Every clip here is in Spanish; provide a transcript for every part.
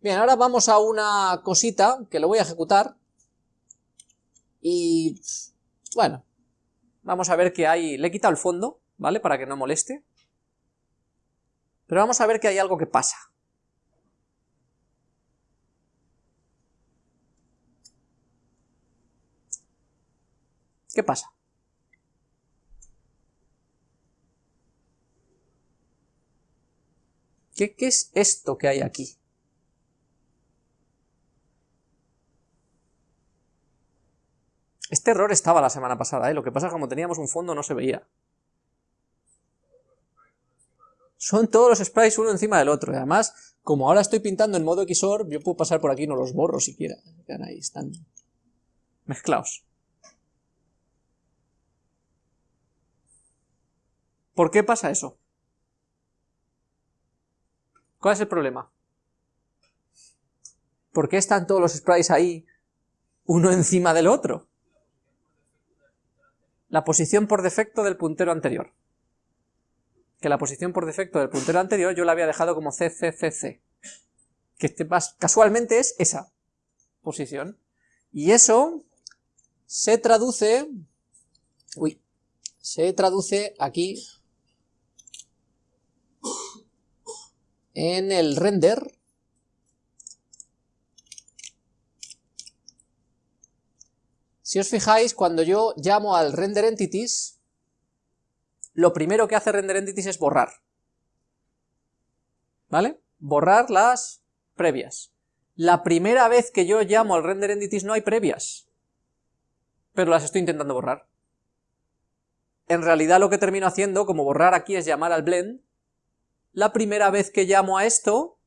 Bien, ahora vamos a una cosita que lo voy a ejecutar. Y, bueno, vamos a ver que hay... Le he quitado el fondo, ¿vale? Para que no moleste. Pero vamos a ver que hay algo que pasa. ¿Qué pasa? ¿Qué, ¿Qué, es esto que hay aquí? Este error estaba la semana pasada, ¿eh? lo que pasa es que como teníamos un fondo no se veía. Son todos los sprites uno encima del otro, además, como ahora estoy pintando en modo XOR, yo puedo pasar por aquí y no los borro siquiera. Quedan ahí, están mezclados. ¿Por qué pasa eso? ¿Cuál es el problema? ¿Por qué están todos los sprites ahí uno encima del otro? La posición por defecto del puntero anterior. Que la posición por defecto del puntero anterior yo la había dejado como CCCC. Que este casualmente es esa posición. Y eso se traduce... Uy, se traduce aquí en el render Si os fijáis, cuando yo llamo al render entities, lo primero que hace render entities es borrar. ¿Vale? Borrar las previas. La primera vez que yo llamo al render entities no hay previas, pero las estoy intentando borrar. En realidad lo que termino haciendo, como borrar aquí es llamar al blend, la primera vez que llamo a esto,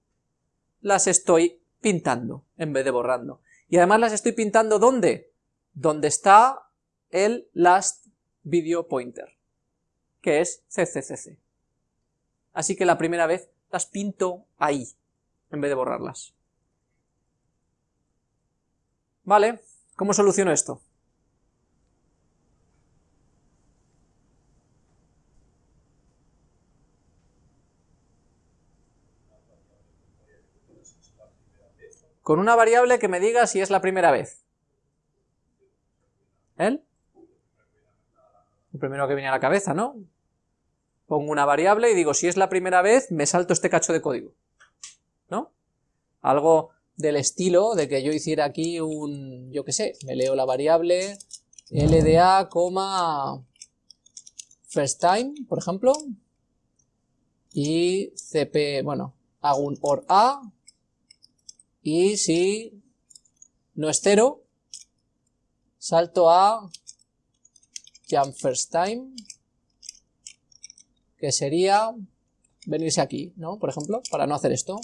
las estoy pintando en vez de borrando. Y además las estoy pintando ¿dónde? Donde está el last video pointer, que es CCCC. Así que la primera vez las pinto ahí, en vez de borrarlas. ¿Vale? ¿Cómo soluciono esto? Con una variable que me diga si es la primera vez. ¿El? primero que viene a la cabeza, ¿no? Pongo una variable y digo, si es la primera vez, me salto este cacho de código. ¿No? Algo del estilo de que yo hiciera aquí un, yo qué sé, me leo la variable LDA, first time, por ejemplo, y cp, bueno, hago un or a, y si no es cero, Salto a jump first time, que sería venirse aquí, ¿no? Por ejemplo, para no hacer esto.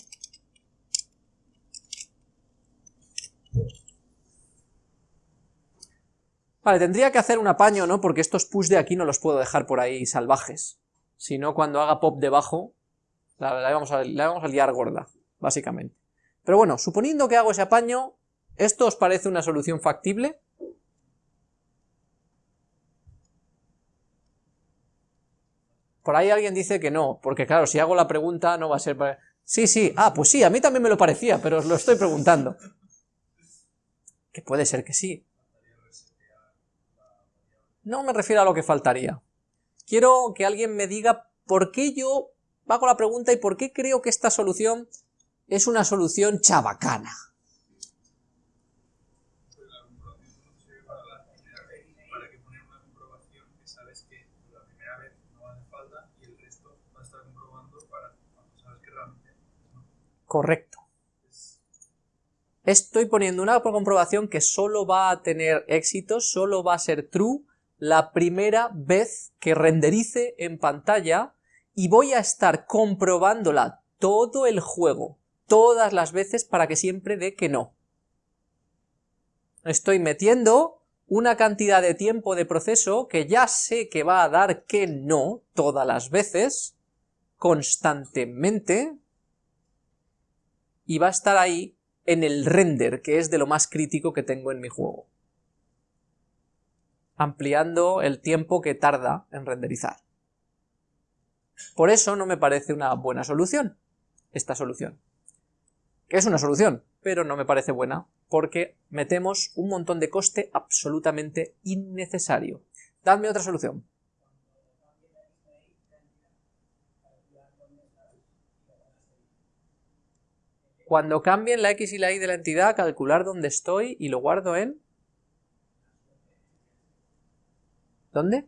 Vale, tendría que hacer un apaño, ¿no? Porque estos push de aquí no los puedo dejar por ahí salvajes. Si no, cuando haga pop debajo, la, vamos a, la vamos a liar gorda, básicamente. Pero bueno, suponiendo que hago ese apaño, ¿esto os parece una solución factible? Por ahí alguien dice que no, porque claro, si hago la pregunta no va a ser... Para... Sí, sí, ah, pues sí, a mí también me lo parecía, pero os lo estoy preguntando. Que puede ser que sí. No me refiero a lo que faltaría. Quiero que alguien me diga por qué yo hago la pregunta y por qué creo que esta solución es una solución chabacana. Correcto. Estoy poniendo una comprobación que solo va a tener éxito, solo va a ser true la primera vez que renderice en pantalla y voy a estar comprobándola todo el juego, todas las veces para que siempre dé que no. Estoy metiendo una cantidad de tiempo de proceso que ya sé que va a dar que no todas las veces, constantemente, y va a estar ahí en el render, que es de lo más crítico que tengo en mi juego. Ampliando el tiempo que tarda en renderizar. Por eso no me parece una buena solución, esta solución. Es una solución, pero no me parece buena, porque metemos un montón de coste absolutamente innecesario. Dadme otra solución. Cuando cambien la x y la y de la entidad, calcular dónde estoy y lo guardo en... ¿Dónde?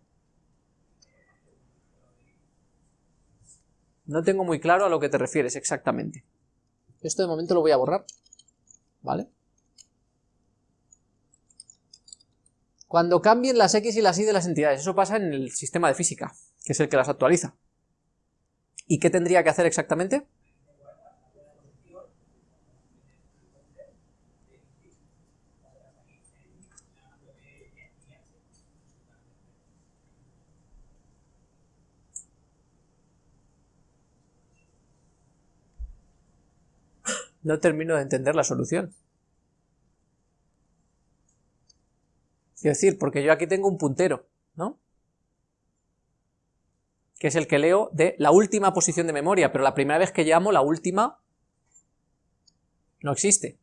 No tengo muy claro a lo que te refieres exactamente. Esto de momento lo voy a borrar. ¿Vale? Cuando cambien las x y las y de las entidades, eso pasa en el sistema de física, que es el que las actualiza. ¿Y qué tendría que hacer exactamente? No termino de entender la solución. Quiero decir, porque yo aquí tengo un puntero, ¿no? Que es el que leo de la última posición de memoria, pero la primera vez que llamo la última no existe.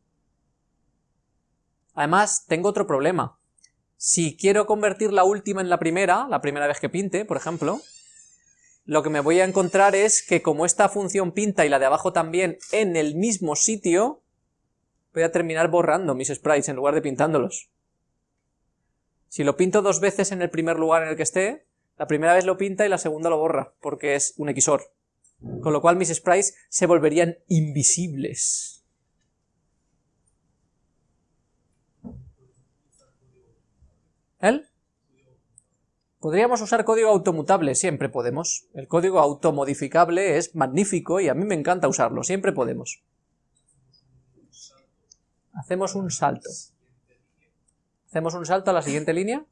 Además, tengo otro problema. Si quiero convertir la última en la primera, la primera vez que pinte, por ejemplo, lo que me voy a encontrar es que como esta función pinta y la de abajo también en el mismo sitio, voy a terminar borrando mis sprites en lugar de pintándolos. Si lo pinto dos veces en el primer lugar en el que esté, la primera vez lo pinta y la segunda lo borra, porque es un XOR. Con lo cual mis sprites se volverían invisibles. ¿El? Podríamos usar código automutable, siempre podemos. El código automodificable es magnífico y a mí me encanta usarlo, siempre podemos. Hacemos un salto. Hacemos un salto a la siguiente línea.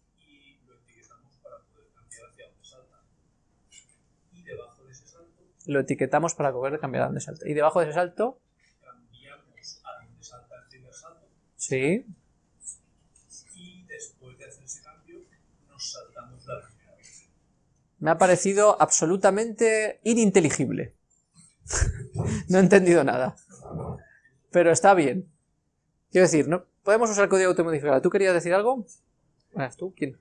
Lo etiquetamos para poder cambiar a dónde salta. Y debajo de ese salto... Cambiamos a dónde salta el primer salto. Sí. Me ha parecido absolutamente ininteligible. no he entendido nada. Pero está bien. Quiero decir, ¿no? podemos usar código automodificado. ¿Tú querías decir algo? ¿Tú? ¿Quién?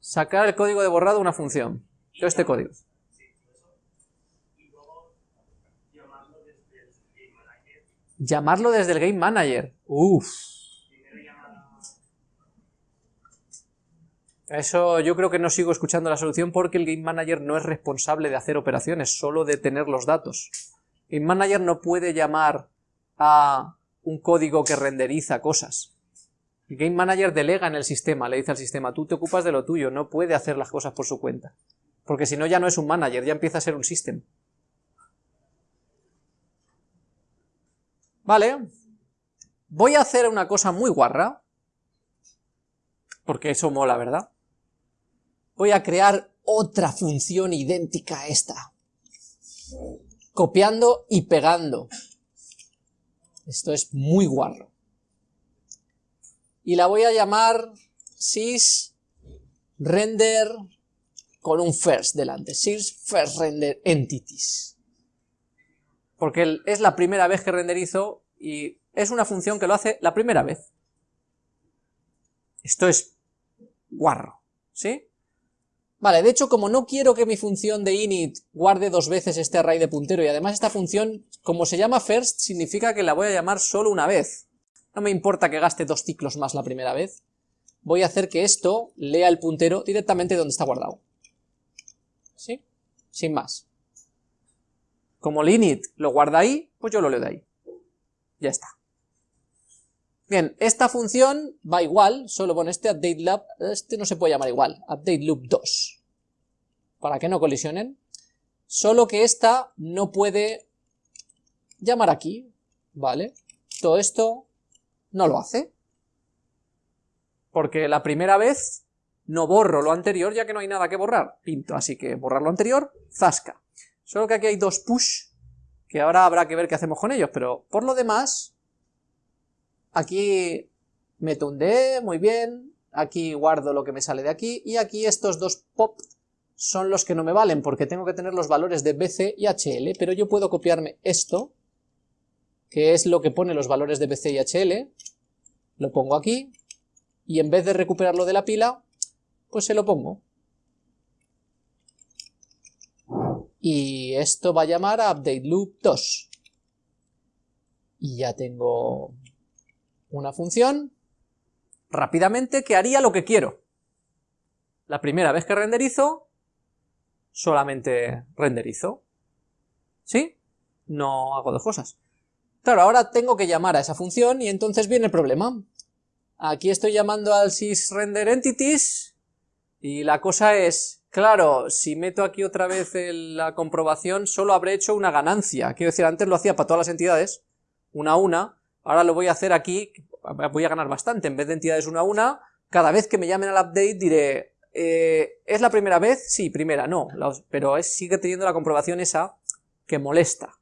Sacar el código de borrado una función. Yo este código. Llamarlo desde el Game Manager. Uff. Eso yo creo que no sigo escuchando la solución porque el Game Manager no es responsable de hacer operaciones, solo de tener los datos. Game Manager no puede llamar a un código que renderiza cosas. El Game Manager delega en el sistema, le dice al sistema, tú te ocupas de lo tuyo, no puede hacer las cosas por su cuenta. Porque si no ya no es un manager, ya empieza a ser un system. Vale. Voy a hacer una cosa muy guarra, porque eso mola, ¿verdad? Voy a crear otra función idéntica a esta. Copiando y pegando. Esto es muy guarro. Y la voy a llamar sys render con un first delante. Sys first render entities. Porque es la primera vez que renderizo y es una función que lo hace la primera vez. Esto es guarro, ¿sí? Vale, de hecho, como no quiero que mi función de init guarde dos veces este array de puntero, y además esta función, como se llama first, significa que la voy a llamar solo una vez. No me importa que gaste dos ciclos más la primera vez. Voy a hacer que esto lea el puntero directamente donde está guardado. ¿Sí? Sin más. Como el init lo guarda ahí, pues yo lo leo de ahí. Ya está. Bien, esta función va igual, solo con este update loop, este no se puede llamar igual, update loop 2, para que no colisionen, solo que esta no puede llamar aquí, ¿vale? Todo esto no lo hace, porque la primera vez no borro lo anterior ya que no hay nada que borrar, pinto, así que borrar lo anterior, zasca. Solo que aquí hay dos push, que ahora habrá que ver qué hacemos con ellos, pero por lo demás Aquí meto un D, muy bien, aquí guardo lo que me sale de aquí, y aquí estos dos pop son los que no me valen, porque tengo que tener los valores de BC y HL, pero yo puedo copiarme esto, que es lo que pone los valores de BC y HL, lo pongo aquí, y en vez de recuperarlo de la pila, pues se lo pongo. Y esto va a llamar a update loop 2. Y ya tengo una función rápidamente que haría lo que quiero. La primera vez que renderizo, solamente renderizo. ¿Sí? No hago dos cosas. Claro, ahora tengo que llamar a esa función y entonces viene el problema. Aquí estoy llamando al sysRenderEntities y la cosa es, claro, si meto aquí otra vez la comprobación solo habré hecho una ganancia. Quiero decir, antes lo hacía para todas las entidades, una a una, ahora lo voy a hacer aquí, voy a ganar bastante, en vez de entidades una a una, cada vez que me llamen al update diré, eh, ¿es la primera vez? Sí, primera, no, pero sigue teniendo la comprobación esa que molesta.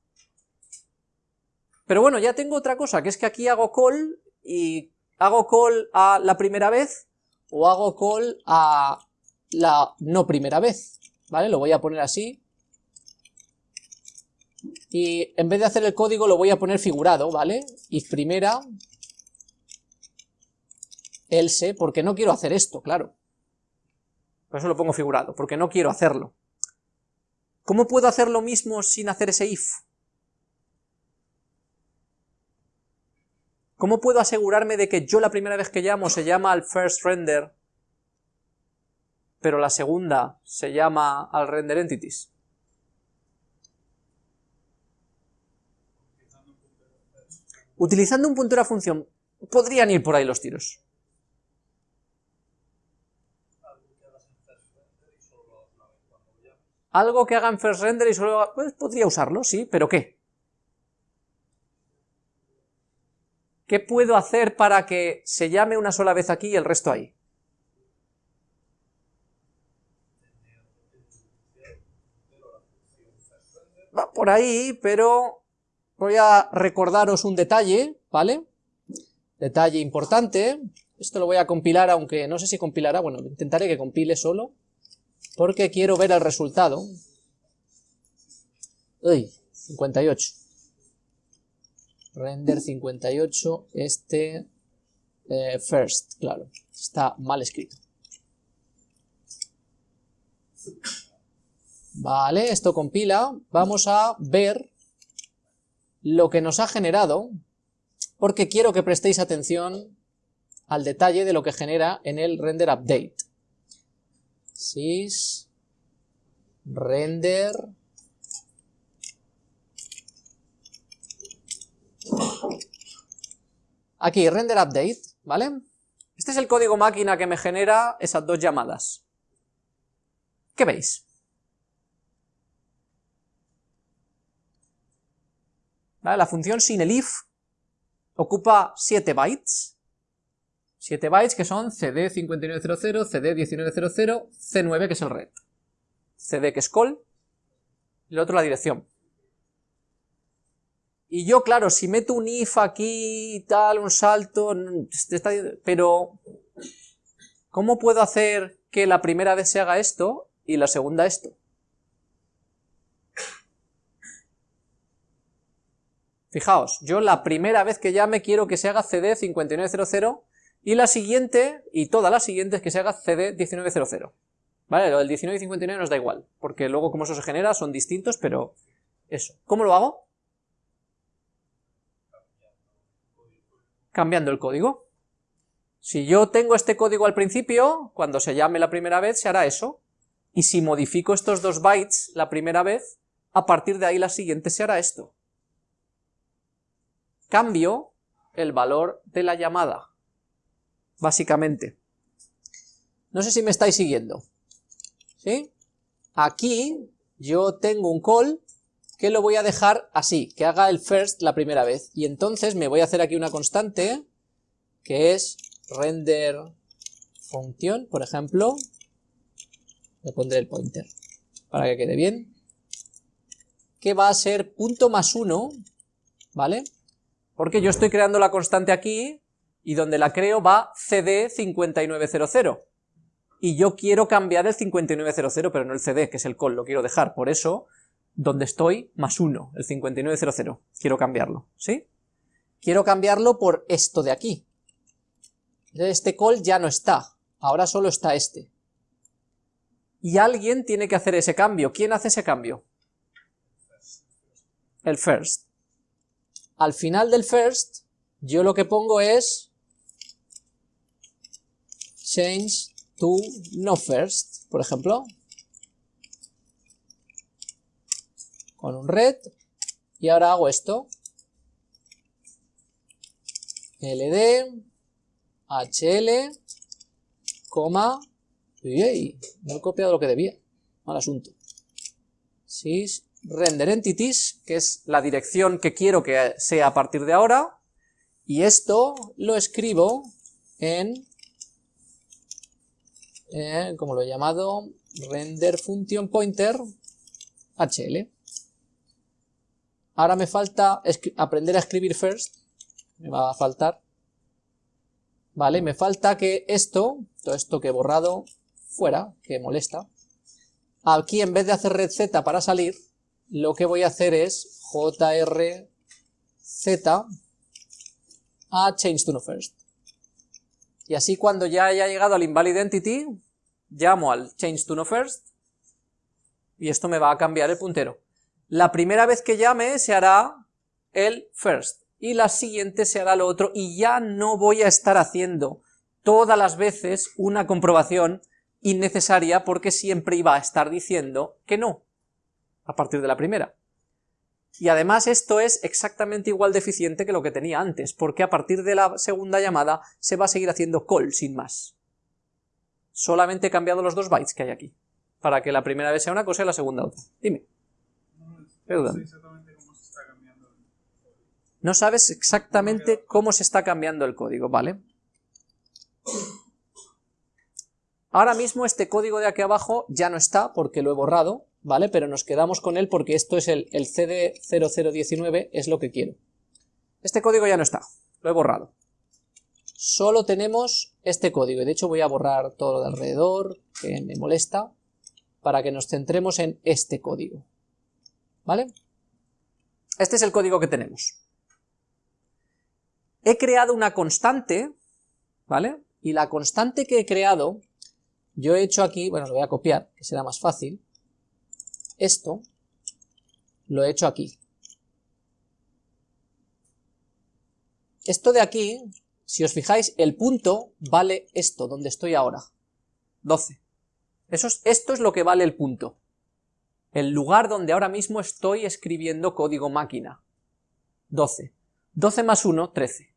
Pero bueno, ya tengo otra cosa, que es que aquí hago call y ¿Hago call a la primera vez o hago call a la no primera vez? ¿Vale? Lo voy a poner así. Y en vez de hacer el código lo voy a poner figurado, ¿vale? Y primera, else, porque no quiero hacer esto, claro. Por eso lo pongo figurado, porque no quiero hacerlo. ¿Cómo puedo hacer lo mismo sin hacer ese if? ¿Cómo puedo asegurarme de que yo la primera vez que llamo se llama al first render, pero la segunda se llama al render entities? Utilizando un puntero a función, podrían ir por ahí los tiros. Algo que haga en first render y solo... Pues podría usarlo, sí, pero ¿qué? ¿Qué puedo hacer para que se llame una sola vez aquí y el resto ahí? Va por ahí, pero voy a recordaros un detalle, ¿vale? Detalle importante. Esto lo voy a compilar, aunque no sé si compilará, bueno, intentaré que compile solo, porque quiero ver el resultado. Uy, 58 render 58, este eh, first, claro, está mal escrito. Vale, esto compila, vamos a ver lo que nos ha generado, porque quiero que prestéis atención al detalle de lo que genera en el render update. Sys render Aquí, render update, ¿vale? Este es el código máquina que me genera esas dos llamadas. ¿Qué veis? La función sin el if ocupa 7 bytes, 7 bytes que son cd5900, cd1900, c9 que es el red, cd que es call, y el otro la dirección. Y yo, claro, si meto un if aquí y tal, un salto, pero ¿cómo puedo hacer que la primera vez se haga esto y la segunda esto? Fijaos, yo la primera vez que llame quiero que se haga CD 5900 y la siguiente, y todas las siguientes que se haga CD 1900. ¿Vale? Lo del 1959 nos da igual, porque luego como eso se genera son distintos, pero eso. ¿Cómo lo hago? cambiando el código. Si yo tengo este código al principio, cuando se llame la primera vez se hará eso, y si modifico estos dos bytes la primera vez, a partir de ahí la siguiente se hará esto. Cambio el valor de la llamada, básicamente. No sé si me estáis siguiendo. ¿Sí? Aquí yo tengo un call que lo voy a dejar así, que haga el first la primera vez. Y entonces me voy a hacer aquí una constante, que es render function, por ejemplo. Le pondré el pointer, para que quede bien. Que va a ser punto más uno, ¿vale? Porque yo estoy creando la constante aquí, y donde la creo va cd5900. y yo quiero cambiar el 5900, pero no el CD, que es el call, lo quiero dejar, por eso, donde estoy, más 1, el 5900, quiero cambiarlo, ¿sí? Quiero cambiarlo por esto de aquí. Este call ya no está, ahora solo está este. Y alguien tiene que hacer ese cambio. ¿Quién hace ese cambio? El first. Al final del first, yo lo que pongo es change to no first, por ejemplo, con un red, y ahora hago esto, ld, hl, coma, y. No he copiado lo que debía, mal asunto, sys render entities, que es la dirección que quiero que sea a partir de ahora, y esto lo escribo en como lo he llamado, render function pointer hl. Ahora me falta aprender a escribir first, me va a faltar, vale, me falta que esto, todo esto que he borrado fuera, que molesta, aquí en vez de hacer red z para salir, lo que voy a hacer es jrz a change to no first. Y así cuando ya haya llegado al invalid entity, llamo al change to no first, y esto me va a cambiar el puntero. La primera vez que llame se hará el first, y la siguiente se hará lo otro, y ya no voy a estar haciendo todas las veces una comprobación innecesaria porque siempre iba a estar diciendo que no, a partir de la primera. Y además esto es exactamente igual de eficiente que lo que tenía antes, porque a partir de la segunda llamada se va a seguir haciendo call sin más. Solamente he cambiado los dos bytes que hay aquí, para que la primera vez sea una cosa y la segunda otra. Dime. No sabes exactamente cómo se está cambiando el código, ¿vale? Ahora mismo este código de aquí abajo ya no está porque lo he borrado, ¿vale? Pero nos quedamos con él porque esto es el, el CD0019, es lo que quiero. Este código ya no está, lo he borrado. Solo tenemos este código, y de hecho voy a borrar todo lo de alrededor, que me molesta, para que nos centremos en este código. ¿Vale? Este es el código que tenemos. He creado una constante, ¿vale? Y la constante que he creado, yo he hecho aquí, bueno, lo voy a copiar, que será más fácil, esto lo he hecho aquí. Esto de aquí, si os fijáis, el punto vale esto, donde estoy ahora, 12. Eso es, esto es lo que vale el punto. El lugar donde ahora mismo estoy escribiendo código máquina. 12. 12 más 1, 13.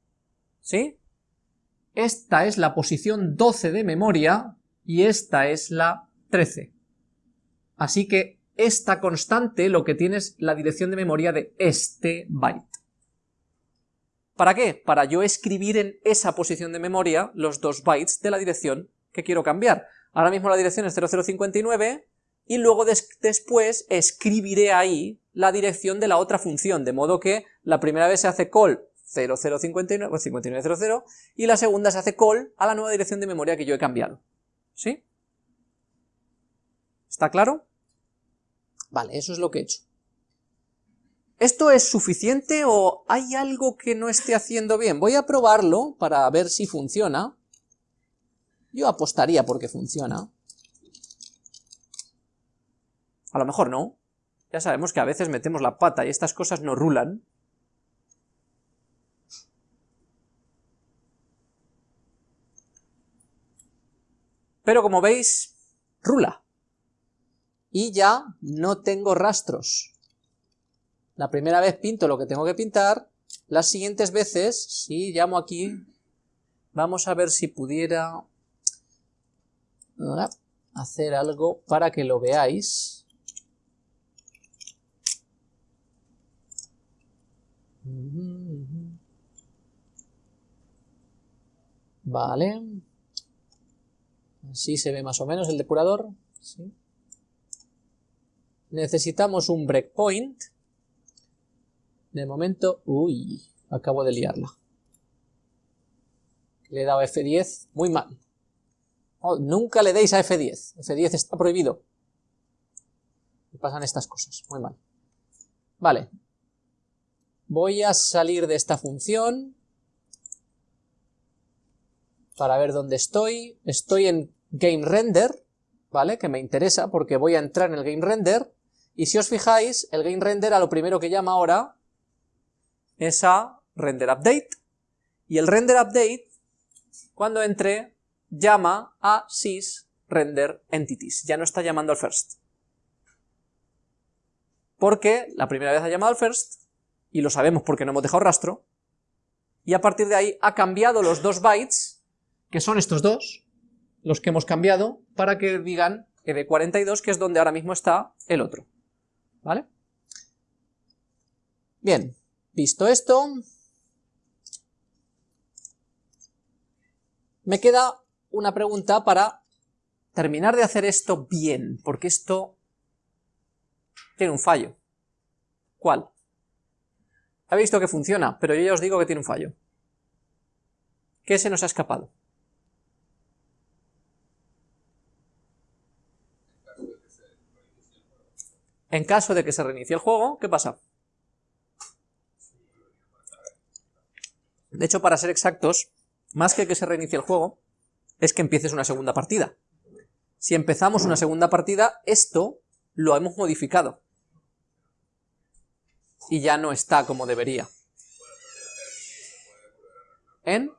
¿Sí? Esta es la posición 12 de memoria y esta es la 13. Así que esta constante lo que tiene es la dirección de memoria de este byte. ¿Para qué? Para yo escribir en esa posición de memoria los dos bytes de la dirección que quiero cambiar. Ahora mismo la dirección es 0059 y luego después escribiré ahí la dirección de la otra función, de modo que la primera vez se hace call 0059, 5900 y la segunda se hace call a la nueva dirección de memoria que yo he cambiado. ¿Sí? ¿Está claro? Vale, eso es lo que he hecho. ¿Esto es suficiente o hay algo que no esté haciendo bien? Voy a probarlo para ver si funciona. Yo apostaría porque funciona. A lo mejor no. Ya sabemos que a veces metemos la pata y estas cosas no rulan. Pero como veis, rula y ya no tengo rastros. La primera vez pinto lo que tengo que pintar, las siguientes veces, si llamo aquí, vamos a ver si pudiera hacer algo para que lo veáis. Vale. Así se ve más o menos el depurador. ¿sí? Necesitamos un breakpoint. De momento, uy, acabo de liarla. Le he dado F10 muy mal. Oh, nunca le deis a F10, F10 está prohibido. Y pasan estas cosas, muy mal. Vale. Voy a salir de esta función para ver dónde estoy. Estoy en GameRender, ¿vale? Que me interesa porque voy a entrar en el GameRender. Y si os fijáis, el GameRender a lo primero que llama ahora es a RenderUpdate. Y el RenderUpdate, cuando entre, llama a sysRenderEntities. Ya no está llamando al first. Porque la primera vez ha llamado al first, y lo sabemos porque no hemos dejado rastro, y a partir de ahí ha cambiado los dos bytes, que son estos dos, los que hemos cambiado, para que digan ed42, que es donde ahora mismo está el otro. ¿Vale? Bien, visto esto, me queda una pregunta para terminar de hacer esto bien, porque esto tiene un fallo. ¿Cuál? Habéis visto que funciona, pero yo ya os digo que tiene un fallo. ¿Qué se nos ha escapado? En caso de que se reinicie el juego, ¿qué pasa? De hecho, para ser exactos, más que que se reinicie el juego, es que empieces una segunda partida. Si empezamos una segunda partida, esto lo hemos modificado. Y ya no está como debería. ¿En?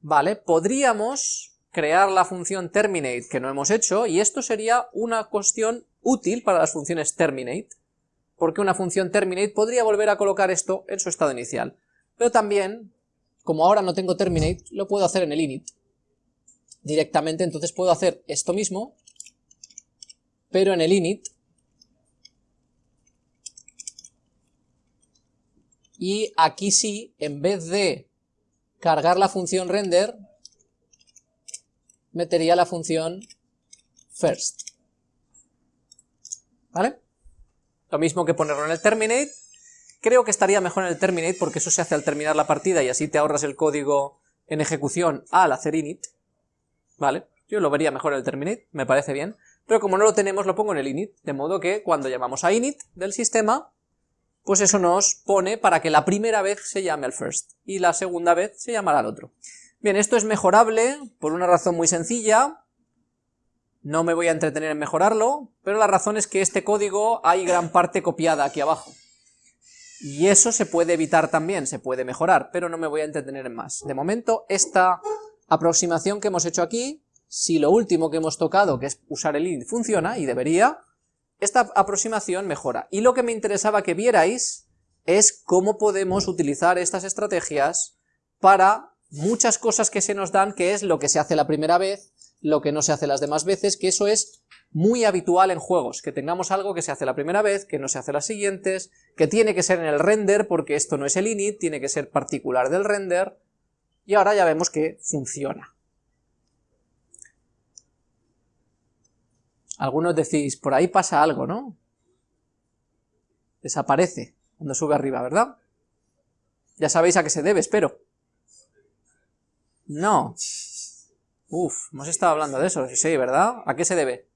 Vale, podríamos crear la función terminate que no hemos hecho, y esto sería una cuestión útil para las funciones terminate, porque una función terminate podría volver a colocar esto en su estado inicial. Pero también, como ahora no tengo terminate, lo puedo hacer en el init directamente, entonces puedo hacer esto mismo, pero en el init, y aquí sí, en vez de cargar la función render, metería la función first. ¿Vale? Lo mismo que ponerlo en el terminate, creo que estaría mejor en el terminate porque eso se hace al terminar la partida y así te ahorras el código en ejecución al hacer init, ¿vale? Yo lo vería mejor en el terminate, me parece bien, pero como no lo tenemos lo pongo en el init, de modo que cuando llamamos a init del sistema, pues eso nos pone para que la primera vez se llame al first, y la segunda vez se llamará al otro. Bien, esto es mejorable por una razón muy sencilla, no me voy a entretener en mejorarlo, pero la razón es que este código hay gran parte copiada aquí abajo. Y eso se puede evitar también, se puede mejorar, pero no me voy a entretener en más. De momento, esta aproximación que hemos hecho aquí, si lo último que hemos tocado, que es usar el int, funciona, y debería, esta aproximación mejora. Y lo que me interesaba que vierais es cómo podemos utilizar estas estrategias para muchas cosas que se nos dan, que es lo que se hace la primera vez, lo que no se hace las demás veces, que eso es muy habitual en juegos, que tengamos algo que se hace la primera vez, que no se hace las siguientes, que tiene que ser en el render, porque esto no es el init, tiene que ser particular del render, y ahora ya vemos que funciona. Algunos decís, por ahí pasa algo, ¿no? Desaparece cuando sube arriba, ¿verdad? Ya sabéis a qué se debe, espero. No. Uf, hemos estado hablando de eso, sí, ¿verdad? ¿A qué se debe?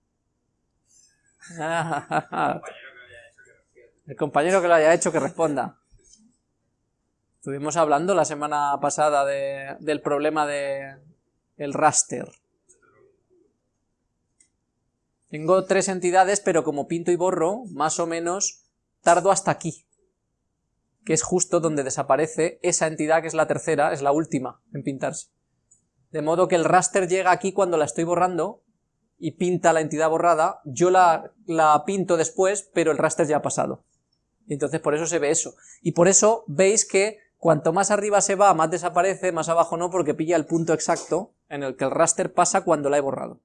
El compañero que lo haya hecho que responda. Estuvimos hablando la semana pasada del problema de el raster. Tengo tres entidades, pero como pinto y borro, más o menos tardo hasta aquí, que es justo donde desaparece esa entidad que es la tercera, es la última en pintarse. De modo que el raster llega aquí cuando la estoy borrando y pinta la entidad borrada, yo la, la pinto después, pero el raster ya ha pasado. Y entonces por eso se ve eso. Y por eso veis que Cuanto más arriba se va, más desaparece, más abajo no, porque pilla el punto exacto en el que el raster pasa cuando la he borrado.